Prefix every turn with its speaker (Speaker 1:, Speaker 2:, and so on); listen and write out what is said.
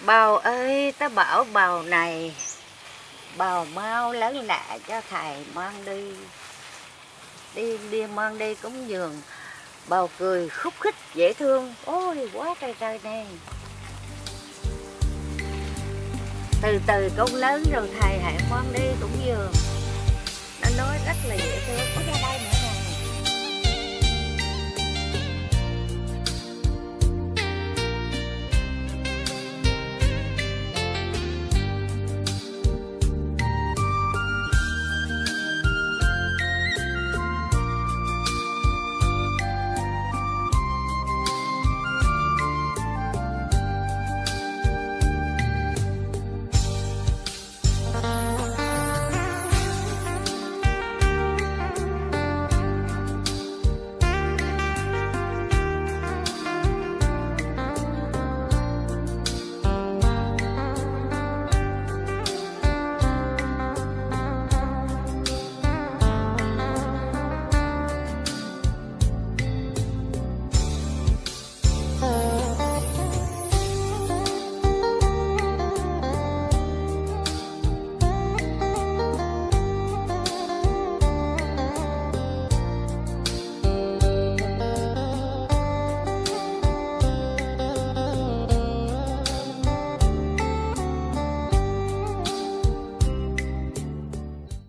Speaker 1: Bào ơi, ta bảo bào này Bào mau lớn lạ cho thầy mang đi. Đi đi mang đi cúng dường. Bào cười khúc khích dễ thương. Ôi quá trời trời nè. Từ từ con lớn rồi thầy hãy mang đi cúng dường.